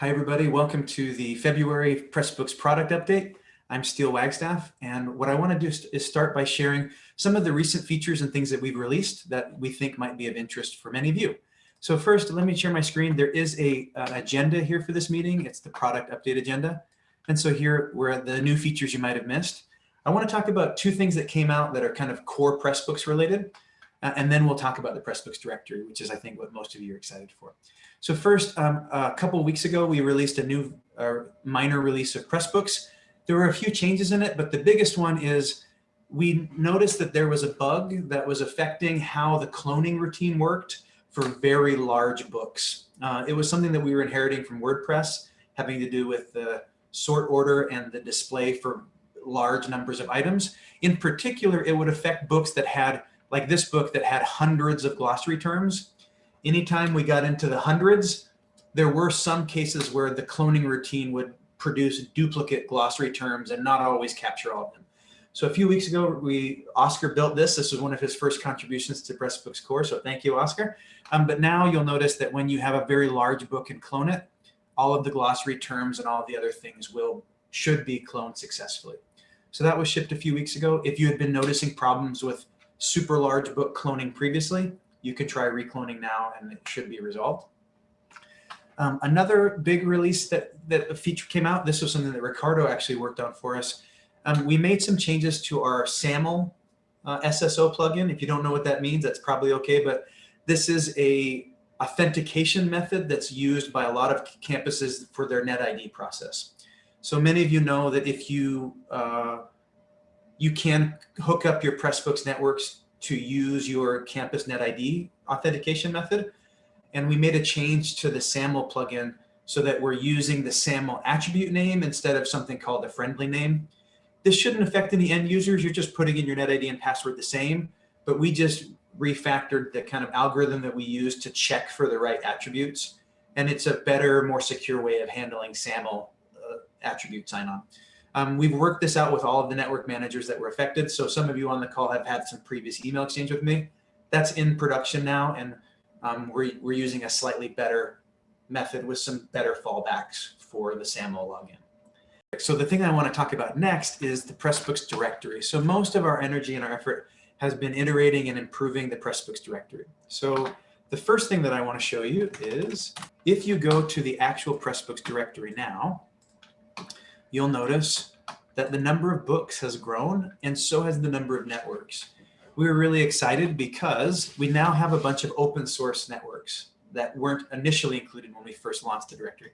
Hi, everybody. Welcome to the February Pressbooks product update. I'm Steele Wagstaff, and what I want to do is start by sharing some of the recent features and things that we've released that we think might be of interest for many of you. So first, let me share my screen. There is a uh, agenda here for this meeting. It's the product update agenda. And so here were the new features you might have missed. I want to talk about two things that came out that are kind of core Pressbooks related. Uh, and then we'll talk about the Pressbooks directory, which is, I think, what most of you are excited for. So first, um, a couple weeks ago, we released a new uh, minor release of Pressbooks. There were a few changes in it, but the biggest one is we noticed that there was a bug that was affecting how the cloning routine worked for very large books. Uh, it was something that we were inheriting from WordPress, having to do with the sort order and the display for large numbers of items. In particular, it would affect books that had like this book that had hundreds of glossary terms. Anytime we got into the hundreds, there were some cases where the cloning routine would produce duplicate glossary terms and not always capture all of them. So a few weeks ago, we Oscar built this. This was one of his first contributions to Pressbooks Core, so thank you, Oscar. Um, but now you'll notice that when you have a very large book and clone it, all of the glossary terms and all of the other things will should be cloned successfully. So that was shipped a few weeks ago. If you had been noticing problems with super large book cloning previously, you could try recloning now and it should be resolved. Um, another big release that, that a feature came out, this was something that Ricardo actually worked on for us. Um, we made some changes to our SAML uh, SSO plugin. If you don't know what that means, that's probably okay, but this is a authentication method that's used by a lot of campuses for their NetID process. So many of you know that if you uh, you can hook up your Pressbooks networks to use your campus NetID authentication method. And we made a change to the SAML plugin so that we're using the SAML attribute name instead of something called a friendly name. This shouldn't affect any end users. You're just putting in your NetID and password the same, but we just refactored the kind of algorithm that we use to check for the right attributes. And it's a better, more secure way of handling SAML uh, attribute sign-on. Um, we've worked this out with all of the network managers that were affected. So some of you on the call have had some previous email exchange with me. That's in production now, and um, we're, we're using a slightly better method with some better fallbacks for the SAML login. So the thing I want to talk about next is the Pressbooks directory. So most of our energy and our effort has been iterating and improving the Pressbooks directory. So the first thing that I want to show you is if you go to the actual Pressbooks directory now, you'll notice that the number of books has grown and so has the number of networks. We were really excited because we now have a bunch of open source networks that weren't initially included when we first launched the directory.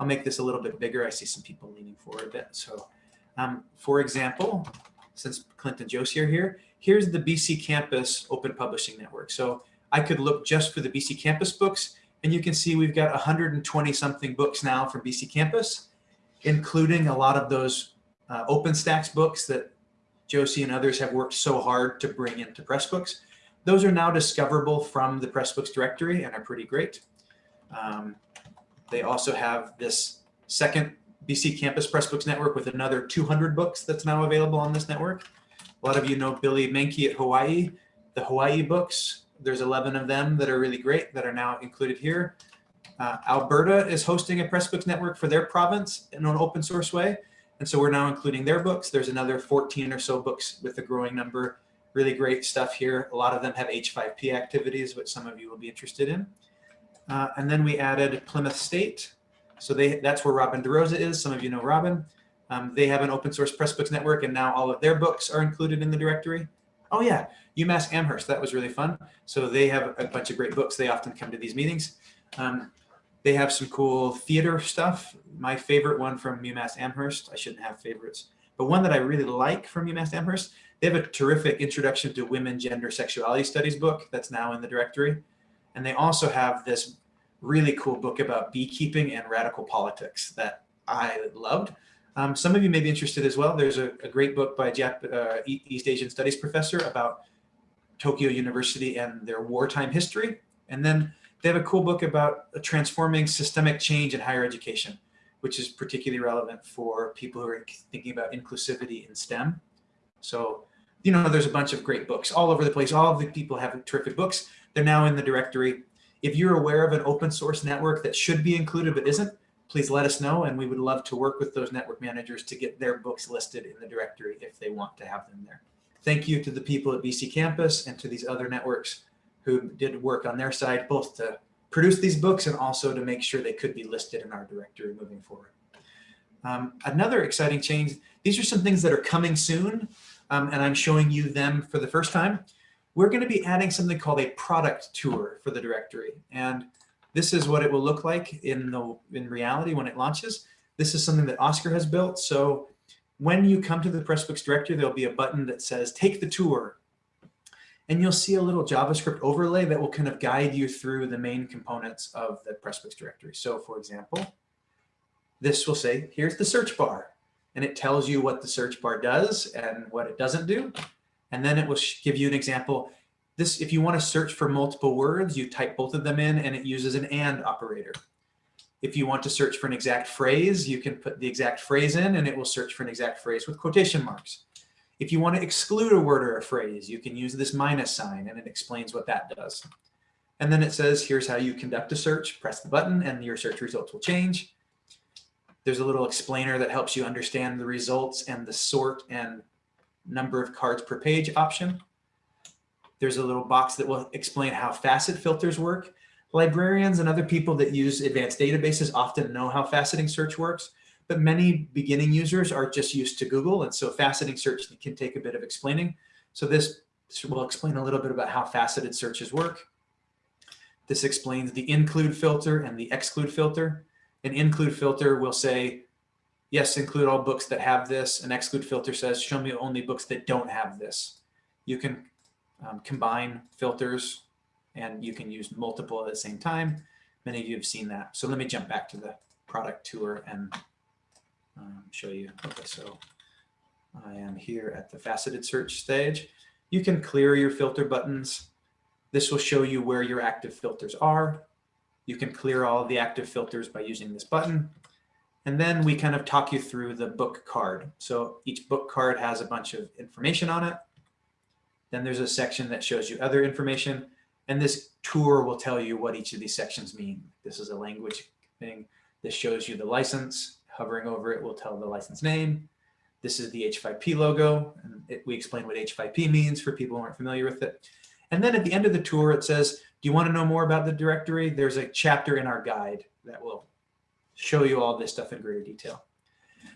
I'll make this a little bit bigger. I see some people leaning forward a bit. So um, for example, since Clinton Josie are here, here's the BC Campus Open Publishing Network. So I could look just for the BC Campus books and you can see we've got 120 something books now from BC Campus including a lot of those uh, OpenStax books that Josie and others have worked so hard to bring into Pressbooks. Those are now discoverable from the Pressbooks directory and are pretty great. Um, they also have this second BC Campus Pressbooks network with another 200 books that's now available on this network. A lot of you know Billy Meinke at Hawaii, the Hawaii books. There's 11 of them that are really great that are now included here. Uh, Alberta is hosting a Pressbooks network for their province in an open source way. And so we're now including their books. There's another 14 or so books with a growing number. Really great stuff here. A lot of them have H5P activities, which some of you will be interested in. Uh, and then we added Plymouth State. So they, that's where Robin DeRosa is. Some of you know Robin. Um, they have an open source Pressbooks network, and now all of their books are included in the directory. Oh yeah, UMass Amherst, that was really fun. So they have a bunch of great books. They often come to these meetings. Um, they have some cool theater stuff. My favorite one from UMass Amherst, I shouldn't have favorites, but one that I really like from UMass Amherst, they have a terrific introduction to women, gender, sexuality studies book that's now in the directory. And they also have this really cool book about beekeeping and radical politics that I loved. Um, some of you may be interested as well. There's a, a great book by a Jap uh, East Asian Studies professor about Tokyo University and their wartime history. And then they have a cool book about transforming systemic change in higher education, which is particularly relevant for people who are thinking about inclusivity in STEM. So, you know, there's a bunch of great books all over the place. All of the people have terrific books. They're now in the directory. If you're aware of an open source network that should be included but isn't, please let us know. And we would love to work with those network managers to get their books listed in the directory if they want to have them there. Thank you to the people at BC Campus and to these other networks who did work on their side, both to produce these books and also to make sure they could be listed in our directory moving forward. Um, another exciting change, these are some things that are coming soon, um, and I'm showing you them for the first time. We're going to be adding something called a product tour for the directory. And this is what it will look like in, the, in reality when it launches. This is something that Oscar has built. So when you come to the Pressbooks directory, there'll be a button that says take the tour. And you'll see a little JavaScript overlay that will kind of guide you through the main components of the Pressbooks directory. So for example, this will say, here's the search bar. And it tells you what the search bar does and what it doesn't do. And then it will give you an example. This, if you want to search for multiple words, you type both of them in and it uses an AND operator. If you want to search for an exact phrase, you can put the exact phrase in and it will search for an exact phrase with quotation marks. If you want to exclude a word or a phrase, you can use this minus sign and it explains what that does. And then it says, here's how you conduct a search. Press the button and your search results will change. There's a little explainer that helps you understand the results and the sort and number of cards per page option. There's a little box that will explain how facet filters work. Librarians and other people that use advanced databases often know how faceting search works, but many beginning users are just used to Google. And so faceting search can take a bit of explaining. So this will explain a little bit about how faceted searches work. This explains the include filter and the exclude filter. An include filter will say, yes, include all books that have this. An exclude filter says, show me only books that don't have this. You can um, combine filters and you can use multiple at the same time. Many of you have seen that. So let me jump back to the product tour and um, show you. Okay, so I am here at the faceted search stage. You can clear your filter buttons. This will show you where your active filters are. You can clear all of the active filters by using this button. And then we kind of talk you through the book card. So each book card has a bunch of information on it. Then there's a section that shows you other information. And this tour will tell you what each of these sections mean. This is a language thing. This shows you the license. Hovering over it will tell the license name. This is the H5P logo. And it, we explain what H5P means for people who aren't familiar with it. And then at the end of the tour, it says, do you want to know more about the directory? There's a chapter in our guide that will show you all this stuff in greater detail.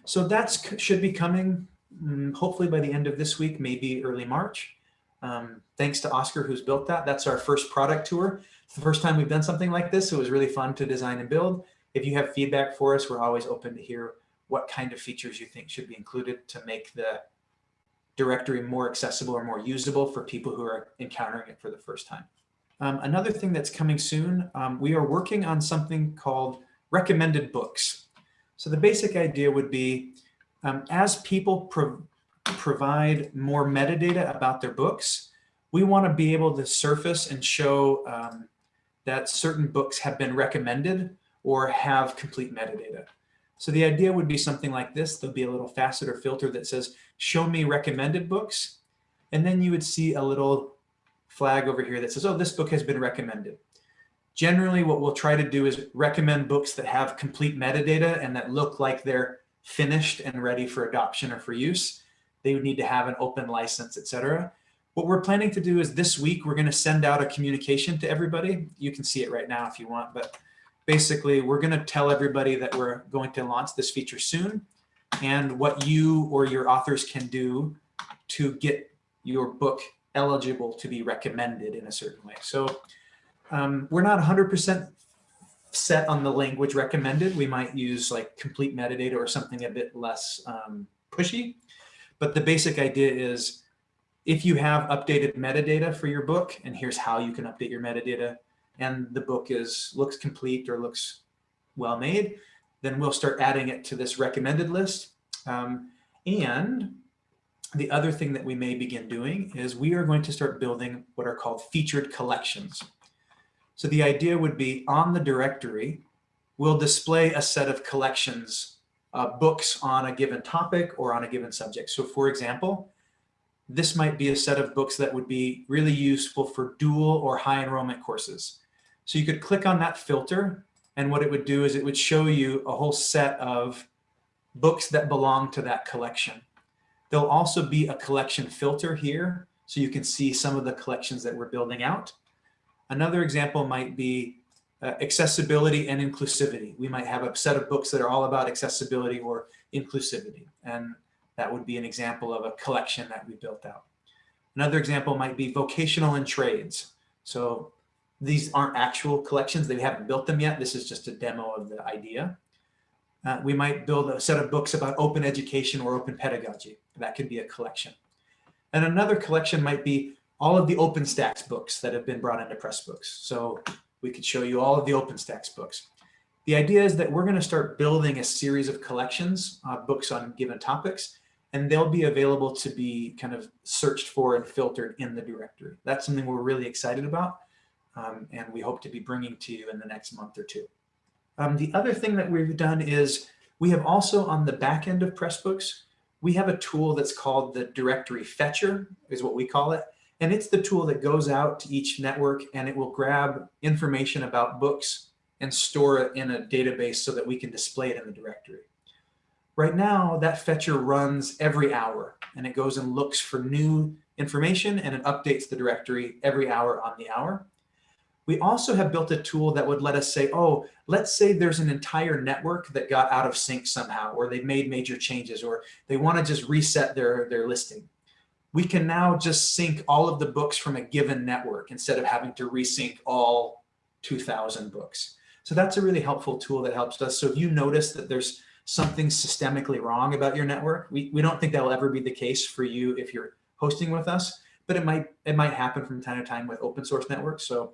So that should be coming mm, hopefully by the end of this week, maybe early March. Um, thanks to Oscar who's built that. That's our first product tour. It's the first time we've done something like this. So it was really fun to design and build. If you have feedback for us, we're always open to hear what kind of features you think should be included to make the directory more accessible or more usable for people who are encountering it for the first time. Um, another thing that's coming soon, um, we are working on something called recommended books. So the basic idea would be um, as people pro provide more metadata about their books, we want to be able to surface and show um, that certain books have been recommended or have complete metadata. So the idea would be something like this. There'll be a little facet or filter that says, show me recommended books. And then you would see a little flag over here that says, oh, this book has been recommended. Generally, what we'll try to do is recommend books that have complete metadata and that look like they're finished and ready for adoption or for use. They would need to have an open license, etc. What we're planning to do is this week, we're going to send out a communication to everybody. You can see it right now if you want, but basically we're going to tell everybody that we're going to launch this feature soon and what you or your authors can do to get your book eligible to be recommended in a certain way. So um, we're not 100% set on the language recommended. We might use like complete metadata or something a bit less um, pushy. But the basic idea is if you have updated metadata for your book, and here's how you can update your metadata, and the book is looks complete or looks well made, then we'll start adding it to this recommended list. Um, and the other thing that we may begin doing is we are going to start building what are called featured collections. So the idea would be on the directory, we'll display a set of collections, uh, books on a given topic or on a given subject. So for example, this might be a set of books that would be really useful for dual or high enrollment courses. So you could click on that filter And what it would do is it would show you a whole set of books that belong to that collection. There'll also be a collection filter here, so you can see some of the collections that we're building out. Another example might be uh, accessibility and inclusivity. We might have a set of books that are all about accessibility or inclusivity. And that would be an example of a collection that we built out. Another example might be vocational and trades. So these aren't actual collections. They haven't built them yet. This is just a demo of the idea. Uh, we might build a set of books about open education or open pedagogy. That could be a collection. And another collection might be all of the OpenStax books that have been brought into Pressbooks. So we could show you all of the OpenStax books. The idea is that we're going to start building a series of collections, uh, books on given topics, and they'll be available to be kind of searched for and filtered in the directory. That's something we're really excited about, um, and we hope to be bringing to you in the next month or two. Um, the other thing that we've done is we have also on the back end of Pressbooks, we have a tool that's called the directory fetcher is what we call it. And it's the tool that goes out to each network and it will grab information about books and store it in a database so that we can display it in the directory. Right now, that fetcher runs every hour and it goes and looks for new information and it updates the directory every hour on the hour. We also have built a tool that would let us say, oh, let's say there's an entire network that got out of sync somehow, or they made major changes, or they want to just reset their, their listing. We can now just sync all of the books from a given network instead of having to resync all 2000 books. So that's a really helpful tool that helps us. So if you notice that there's something systemically wrong about your network, we, we don't think that will ever be the case for you if you're hosting with us, but it might, it might happen from time to time with open source networks. So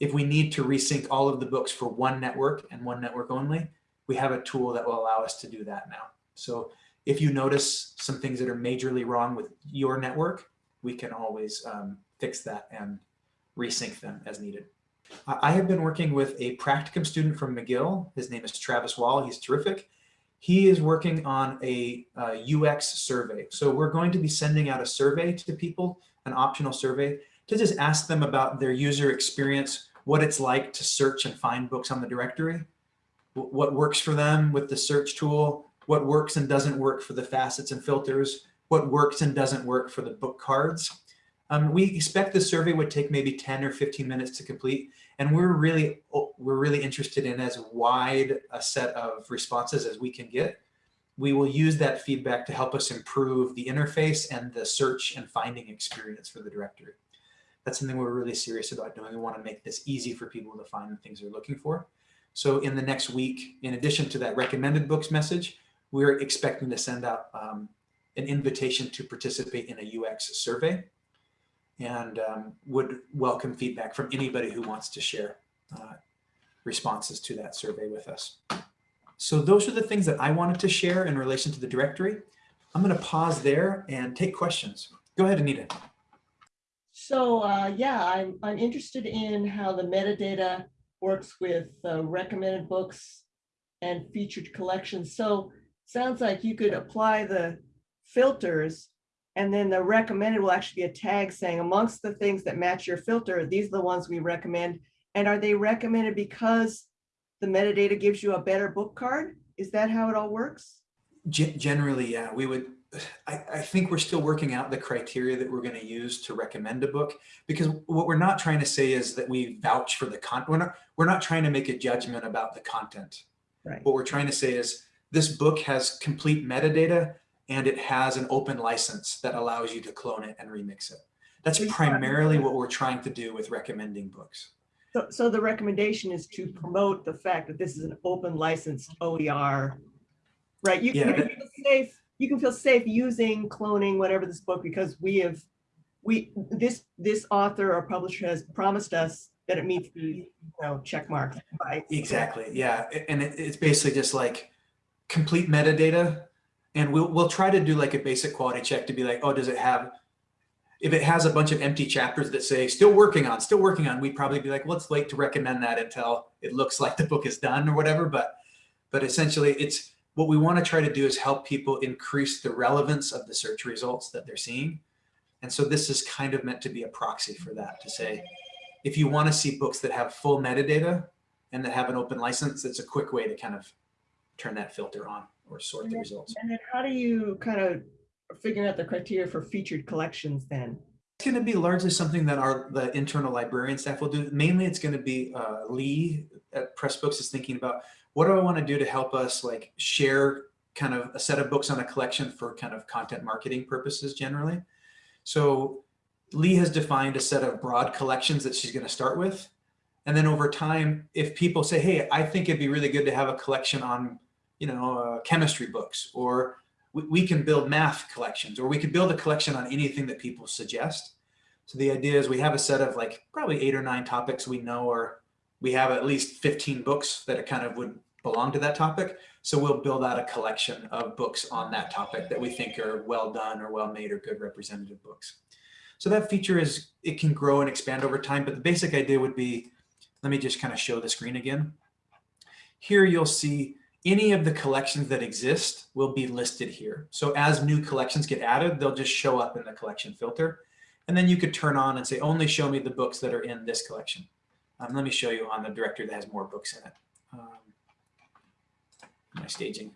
if we need to resync all of the books for one network and one network only, we have a tool that will allow us to do that now. So if you notice some things that are majorly wrong with your network, we can always um, fix that and resync them as needed. I have been working with a practicum student from McGill. His name is Travis Wall. He's terrific. He is working on a, a UX survey. So we're going to be sending out a survey to people, an optional survey, to just ask them about their user experience what it's like to search and find books on the directory, what works for them with the search tool, what works and doesn't work for the facets and filters, what works and doesn't work for the book cards. Um, we expect the survey would take maybe 10 or 15 minutes to complete. And we're really, we're really interested in as wide a set of responses as we can get. We will use that feedback to help us improve the interface and the search and finding experience for the directory that's something we're really serious about doing. We want to make this easy for people to find the things they're looking for. So in the next week, in addition to that recommended books message, we're expecting to send out um, an invitation to participate in a UX survey and um, would welcome feedback from anybody who wants to share uh, responses to that survey with us. So those are the things that I wanted to share in relation to the directory. I'm going to pause there and take questions. Go ahead, Anita. So uh, yeah, I'm, I'm interested in how the metadata works with uh, recommended books and featured collections. So sounds like you could apply the filters and then the recommended will actually be a tag saying amongst the things that match your filter, these are the ones we recommend. And are they recommended because the metadata gives you a better book card? Is that how it all works? Generally, yeah, we would I, I, think we're still working out the criteria that we're going to use to recommend a book because what we're not trying to say is that we vouch for the content. We're not, we're not trying to make a judgment about the content. Right. What we're trying to say is this book has complete metadata and it has an open license that allows you to clone it and remix it. That's primarily what we're trying to do with recommending books. So, so the recommendation is to promote the fact that this is an open licensed OER, right? You, yeah, you safe you can feel safe using cloning whatever this book because we have we this this author or publisher has promised us that it meets the you know check mark right exactly yeah and it, it's basically just like complete metadata and we'll we'll try to do like a basic quality check to be like oh does it have if it has a bunch of empty chapters that say still working on still working on we'd probably be like well, let's wait to recommend that until it looks like the book is done or whatever but but essentially it's what we want to try to do is help people increase the relevance of the search results that they're seeing. And so this is kind of meant to be a proxy for that to say, if you want to see books that have full metadata, and that have an open license, it's a quick way to kind of turn that filter on or sort the results. And then how do you kind of figure out the criteria for featured collections then? It's going to be largely something that our the internal librarian staff will do. Mainly, it's going to be uh, Lee at Pressbooks is thinking about what do I want to do to help us like share kind of a set of books on a collection for kind of content marketing purposes generally. So Lee has defined a set of broad collections that she's going to start with. And then over time, if people say, hey, I think it'd be really good to have a collection on, you know, uh, chemistry books, or we, we can build math collections, or we could build a collection on anything that people suggest. So the idea is we have a set of like probably eight or nine topics we know, or we have at least 15 books that kind of would belong to that topic. So we'll build out a collection of books on that topic that we think are well done or well made or good representative books. So that feature is, it can grow and expand over time, but the basic idea would be, let me just kind of show the screen again. Here you'll see any of the collections that exist will be listed here. So as new collections get added, they'll just show up in the collection filter. And then you could turn on and say, only show me the books that are in this collection. Um, let me show you on the directory that has more books in it. My staging.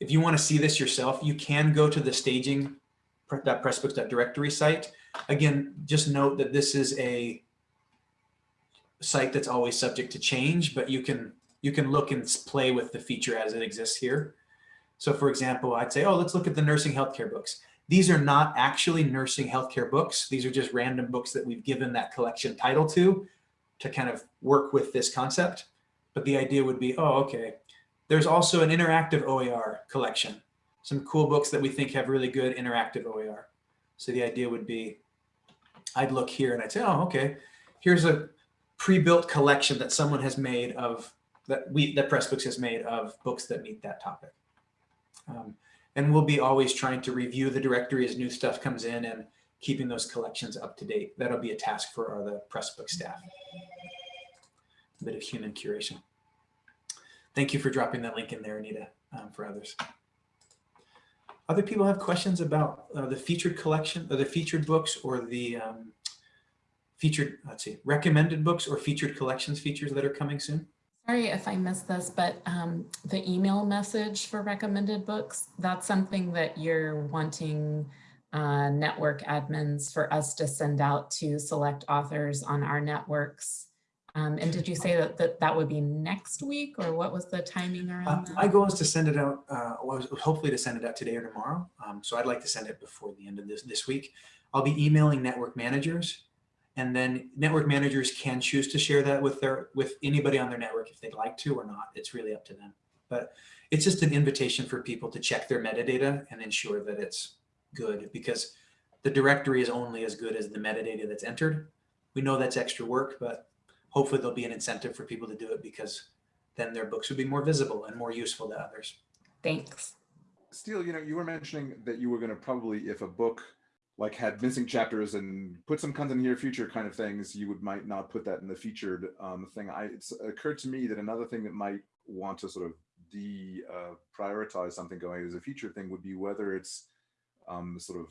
If you want to see this yourself, you can go to the staging pressbooks.directory site. Again, just note that this is a site that's always subject to change, but you can you can look and play with the feature as it exists here. So for example, I'd say, oh, let's look at the nursing healthcare books. These are not actually nursing healthcare books. These are just random books that we've given that collection title to, to kind of work with this concept. But the idea would be, oh, okay, there's also an interactive OER collection, some cool books that we think have really good interactive OER. So the idea would be, I'd look here and I'd say, oh, okay, here's a pre-built collection that someone has made of, that we, that Pressbooks has made of books that meet that topic. Um, and we'll be always trying to review the directory as new stuff comes in and keeping those collections up to date. That'll be a task for our, the Pressbook staff. A bit of human curation. Thank you for dropping that link in there, Anita, um, for others. Other people have questions about uh, the featured collection or the featured books or the um, featured, let's see, recommended books or featured collections features that are coming soon? Sorry if I missed this, but um, the email message for recommended books, that's something that you're wanting uh, network admins for us to send out to select authors on our networks um, and did you say that, that that would be next week or what was the timing around uh, that? My goal is to send it out, uh, was hopefully to send it out today or tomorrow. Um, so I'd like to send it before the end of this, this week. I'll be emailing network managers and then network managers can choose to share that with their with anybody on their network if they'd like to or not. It's really up to them. But it's just an invitation for people to check their metadata and ensure that it's good because the directory is only as good as the metadata that's entered. We know that's extra work, but hopefully there'll be an incentive for people to do it because then their books would be more visible and more useful to others. Thanks. Steele, you know, you were mentioning that you were going to probably, if a book like had missing chapters and put some content here future kind of things, you would might not put that in the featured um, thing. I, it's occurred to me that another thing that might want to sort of de uh, prioritize something going as a feature thing would be whether it's um, sort of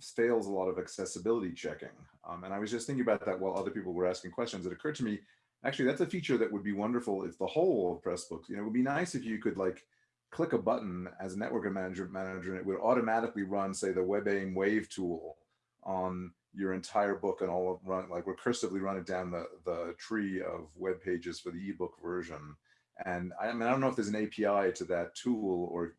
fails a lot of accessibility checking. Um, and I was just thinking about that while other people were asking questions. It occurred to me, actually, that's a feature that would be wonderful if the whole of Pressbooks, you know, it would be nice if you could like click a button as a network manager, manager and it would automatically run, say, the WebAIM Wave tool on your entire book and all of run like recursively run it down the, the tree of web pages for the ebook version. And I mean, I don't know if there's an API to that tool or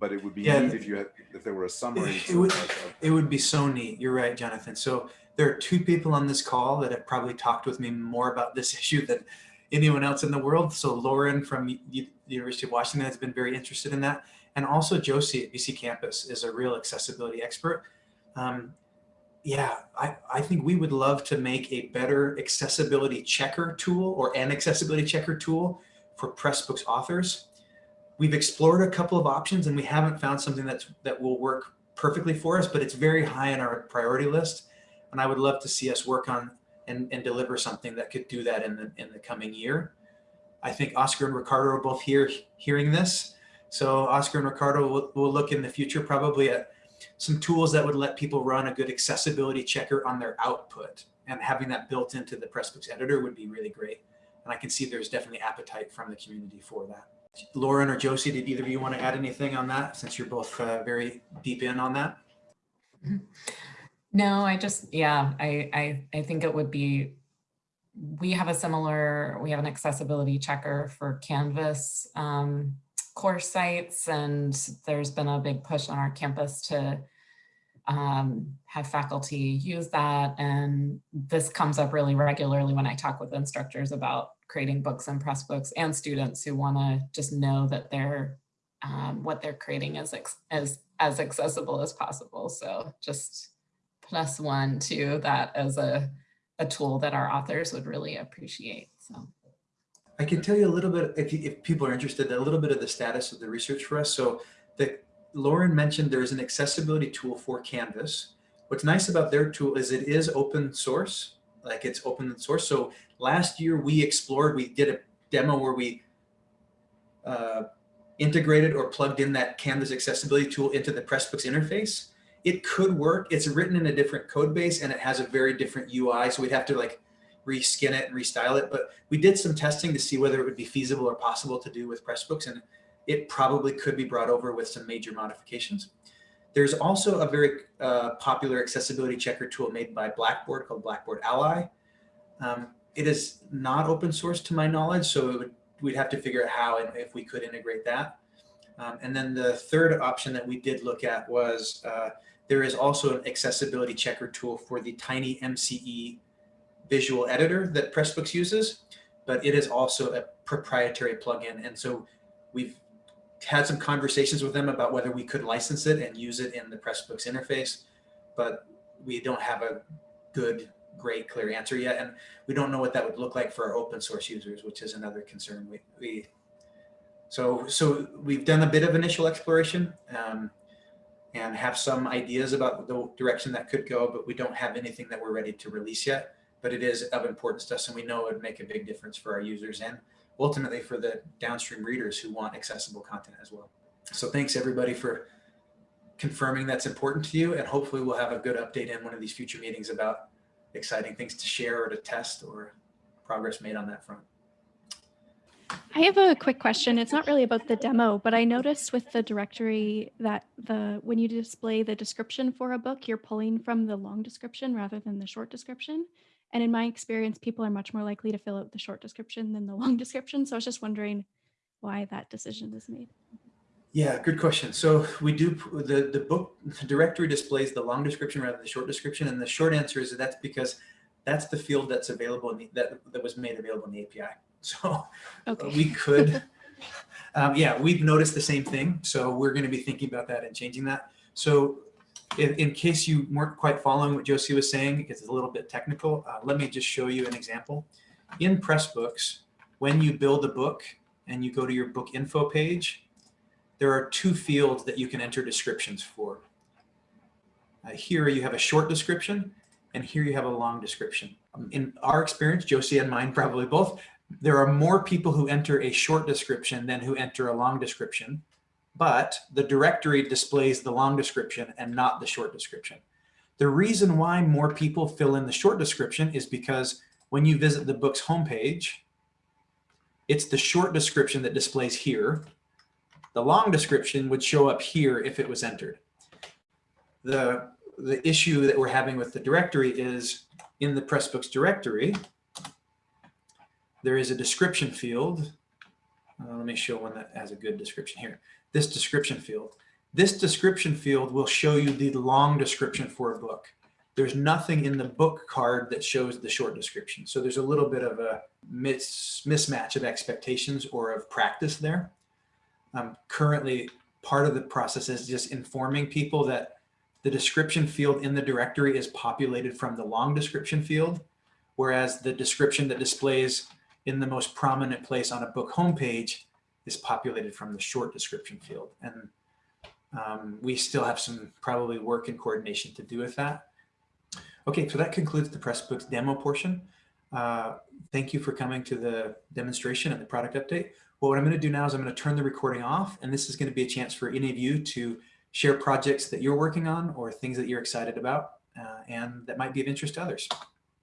but it would be Yeah. neat if you had if there were a summary. It sort would, like it would be so neat. You're right, Jonathan. So there are two people on this call that have probably talked with me more about this issue than anyone else in the world. So Lauren from the University of Washington has been very interested in that. And also Josie at BC Campus is a real accessibility expert. Um, yeah, I, I think we would love to make a better accessibility checker tool or an accessibility checker tool for Pressbooks authors. We've explored a couple of options and we haven't found something that's that will work perfectly for us, but it's very high on our priority list. And I would love to see us work on and, and deliver something that could do that in the, in the coming year. I think Oscar and Ricardo are both here hearing this. So Oscar and Ricardo will, will look in the future probably at some tools that would let people run a good accessibility checker on their output and having that built into the Pressbooks editor would be really great. And I can see there's definitely appetite from the community for that. Lauren or Josie, did either of you want to add anything on that since you're both uh, very deep in on that? No, I just, yeah, I, I, I think it would be, we have a similar, we have an accessibility checker for Canvas um, course sites, and there's been a big push on our campus to um, have faculty use that. And this comes up really regularly when I talk with instructors about creating books and Pressbooks and students who want to just know that they're, um, what they're creating is as, as accessible as possible. So just plus one to that as a, a tool that our authors would really appreciate. So I can tell you a little bit, if, you, if people are interested, a little bit of the status of the research for us. So the Lauren mentioned there's an accessibility tool for Canvas. What's nice about their tool is it is open source, like it's open source. So last year we explored, we did a demo where we uh, integrated or plugged in that Canvas accessibility tool into the Pressbooks interface. It could work. It's written in a different code base and it has a very different UI. So we'd have to like reskin it and restyle it. But we did some testing to see whether it would be feasible or possible to do with Pressbooks. And it probably could be brought over with some major modifications. There's also a very uh, popular accessibility checker tool made by Blackboard called Blackboard Ally. Um, it is not open source to my knowledge, so would, we'd have to figure out how and if we could integrate that. Um, and then the third option that we did look at was uh, there is also an accessibility checker tool for the TinyMCE visual editor that Pressbooks uses, but it is also a proprietary plugin. And so we've had some conversations with them about whether we could license it and use it in the Pressbooks interface, but we don't have a good, great, clear answer yet. And we don't know what that would look like for our open source users, which is another concern. We, we so, so we've done a bit of initial exploration um, and have some ideas about the direction that could go, but we don't have anything that we're ready to release yet. But it is of importance to us, and we know it would make a big difference for our users and ultimately for the downstream readers who want accessible content as well. So thanks everybody for confirming that's important to you. And hopefully we'll have a good update in one of these future meetings about exciting things to share or to test or progress made on that front. I have a quick question. It's not really about the demo, but I noticed with the directory that the when you display the description for a book, you're pulling from the long description rather than the short description. And in my experience, people are much more likely to fill out the short description than the long description. So I was just wondering why that decision is made. Yeah, good question. So we do the the book the directory displays the long description rather than the short description, and the short answer is that that's because that's the field that's available in the, that that was made available in the API. So Okay. we could, um, yeah, we've noticed the same thing. So we're going to be thinking about that and changing that. So in, in case you weren't quite following what Josie was saying, because it's a little bit technical, uh, let me just show you an example. In Pressbooks, when you build a book and you go to your book info page, there are two fields that you can enter descriptions for. Uh, here you have a short description and here you have a long description. Um, in our experience, Josie and mine probably both, there are more people who enter a short description than who enter a long description, but the directory displays the long description and not the short description. The reason why more people fill in the short description is because when you visit the book's homepage, it's the short description that displays here. The long description would show up here if it was entered. The, the issue that we're having with the directory is in the Pressbooks directory, there is a description field. Uh, let me show one that has a good description here. This description field. This description field will show you the long description for a book. There's nothing in the book card that shows the short description. So there's a little bit of a mis mismatch of expectations or of practice there. Um, currently, part of the process is just informing people that the description field in the directory is populated from the long description field, whereas the description that displays in the most prominent place on a book homepage is populated from the short description field. And um, we still have some probably work and coordination to do with that. Okay, so that concludes the Pressbooks demo portion. Uh, thank you for coming to the demonstration and the product update. What I'm going to do now is I'm going to turn the recording off, and this is going to be a chance for any of you to share projects that you're working on or things that you're excited about uh, and that might be of interest to others.